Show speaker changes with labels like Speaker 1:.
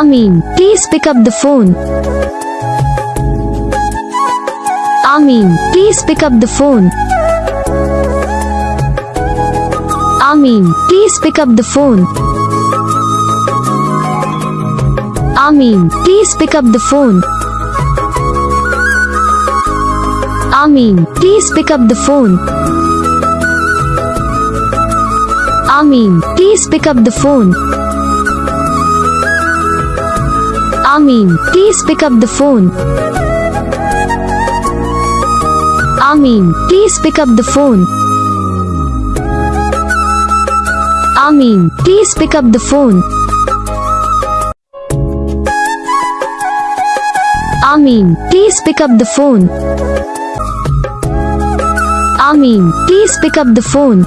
Speaker 1: Amin, please pick up the phone. Amin, please pick up the phone. Amin, please pick up the phone. Amin, please pick up the phone. Amin, please pick up the phone. Amin, please pick up the phone. Amin, please pick up the phone. Amin, please pick up the phone. Amin, please pick up the phone. Amin, please pick up the phone. Amin, please pick up the phone.